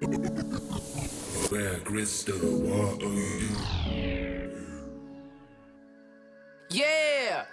Where crystal, what are you? Yeah!